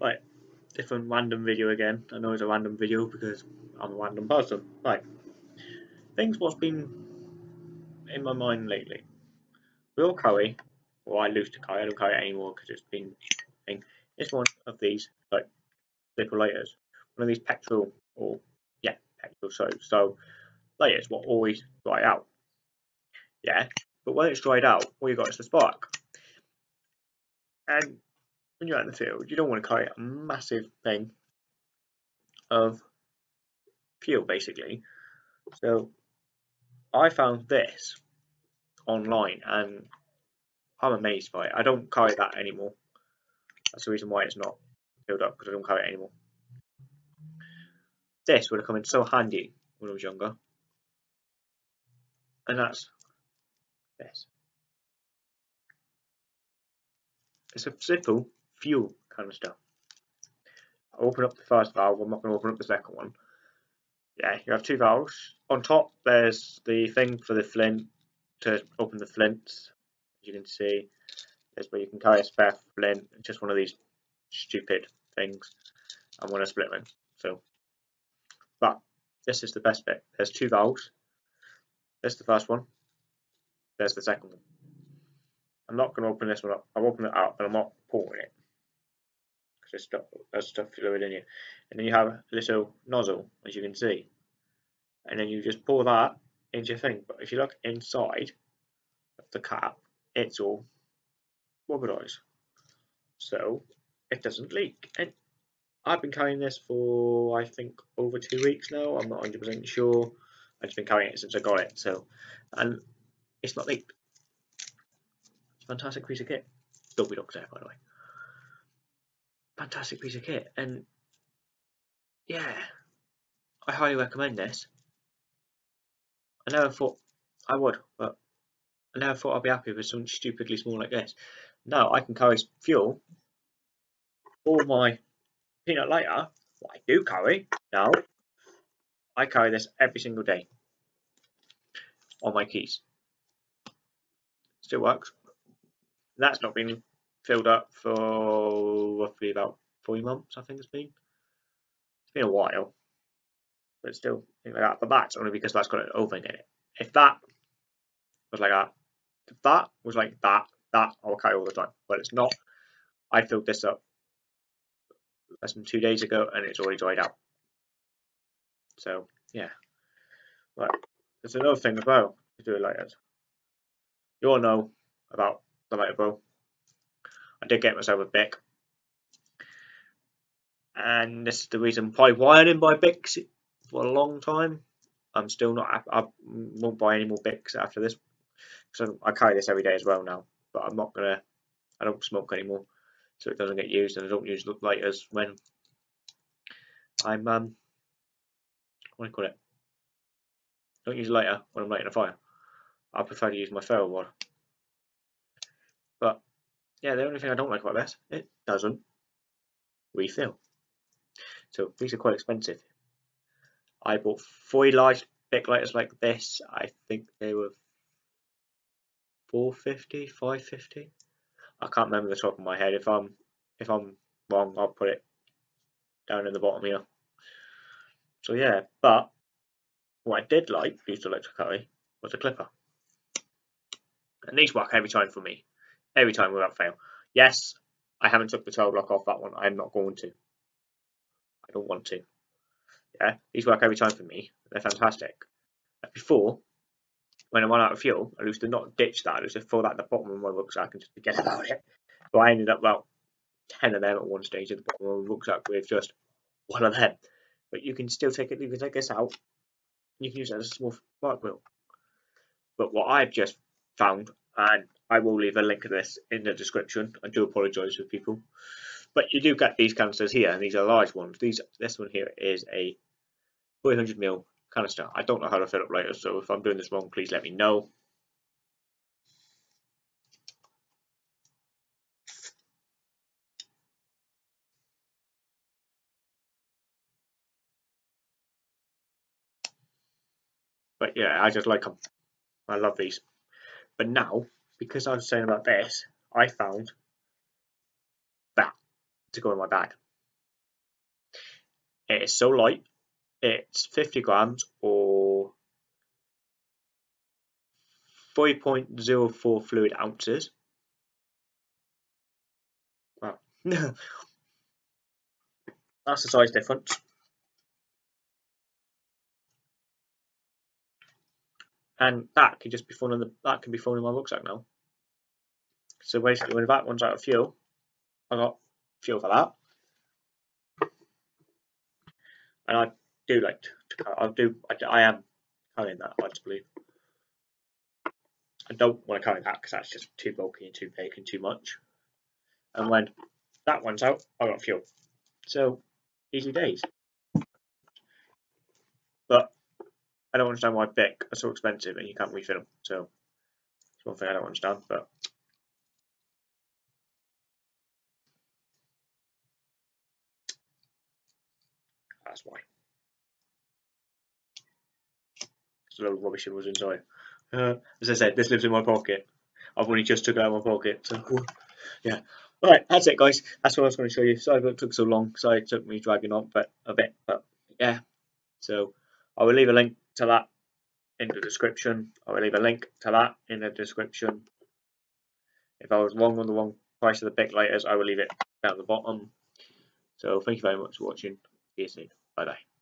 Right, different random video again. I know it's a random video because I'm a random person. Right, things what's been in my mind lately. Will curry, or I lose to curry, I don't curry it anymore because it's been thing. It's one of these like little layers. One of these petrol or yeah, petrol so so layers will always dry out. Yeah, but when it's dried out, all you got is the spark. And when you're out in the field, you don't want to carry a massive thing of fuel basically. So I found this online and I'm amazed by it. I don't carry that anymore. That's the reason why it's not filled up because I don't carry it anymore. This would have come in so handy when I was younger. And that's this. It's a simple fuel canister. Open up the first valve, I'm not going to open up the second one. Yeah, you have two valves. On top there's the thing for the flint to open the flints. As you can see, there's where you can carry a spare flint, just one of these stupid things. I'm going to split them. So, but this is the best bit. There's two valves. There's the first one. There's the second one. I'm not going to open this one up. I'll open it up, but I'm not pouring it there's stuff, stuff fluid in here. And then you have a little nozzle, as you can see, and then you just pour that into your thing. But if you look inside of the cap, it's all rubbernized, so it doesn't leak. And I've been carrying this for I think over two weeks now. I'm not 100% sure. I've just been carrying it since I got it. So, and it's not leaked. Fantastic piece of kit. Dolby Docs there, by the way. Fantastic piece of kit. And yeah, I highly recommend this. I never thought I would, but I never thought I'd be happy with something stupidly small like this. Now I can carry fuel for my peanut lighter, what I do carry now, I carry this every single day on my keys. Still works. That's not been filled up for roughly about three months, I think it's been. It's been a while, but still, like that. But that's only because that's got an oven in it. If that was like that, if that was like that, that I'll carry all the time. But it's not. I filled this up less than two days ago and it's already dried out. So, yeah. Right. There's another thing as well to do it like that. You all know about the lighter bow. I did get myself a Bic. And this is the reason why I didn't buy Bics for a long time. I'm still not, I won't buy any more Bics after this. So I carry this every day as well now. But I'm not to, I don't smoke anymore. So it doesn't get used and I don't use lighters when I'm, um, what do you call it? Don't use a lighter when I'm lighting a fire. I prefer to use my ferro rod. But yeah, the only thing I don't like about this, it doesn't refill. So these are quite expensive. I bought four large Bic lighters like this. I think they were 450, 550. I can't remember the top of my head. If I'm if I'm wrong, I'll put it down in the bottom here. So yeah, but what I did like, used electric curry, was a clipper. And these work every time for me every time without fail. Yes, I haven't took the 12 block off that one. I'm not going to. I don't want to. Yeah, these work every time for me. They're fantastic. Before, when I run out of fuel, I used to not ditch that. I used to throw that at the bottom of my rucksack and just forget about it. So I ended up about 10 of them at one stage at the bottom of my rucksack with just one of them. But you can still take it, you can take this out. You can use it as a small spark wheel. But what I've just found, and I will leave a link to this in the description. I do apologise for people. But you do get these canisters here, and these are large ones. These This one here is a 300ml canister. I don't know how to fill up later, so if I'm doing this wrong, please let me know. But yeah, I just like them. I love these. But now because I was saying about this, I found that to go in my bag. It is so light. It's 50 grams or 5.04 fluid ounces. Wow. That's the size difference. And that can just be thrown in the that can be thrown in my rucksack now. So basically when that one's out of fuel, I got fuel for that. And I do like to, I do I, I am carrying that I believe. I don't want to carry that because that's just too bulky and too big and too much. And when that one's out, I got fuel. So easy days. But I don't understand why Bic are so expensive and you can't refill them. So it's one thing I don't understand. But that's why. It's a load of rubbish was inside. Uh, as I said, this lives in my pocket. I've only just took it out of my pocket. So yeah. Alright, that's it guys. That's what I was going to show you. Sorry it took so long. Sorry it took me dragging on but a bit. But yeah. So I will leave a link to that in the description. I will leave a link to that in the description. If I was wrong on the wrong price of the Bic lighters, I will leave it down the bottom. So thank you very much for watching. See you soon. Bye bye.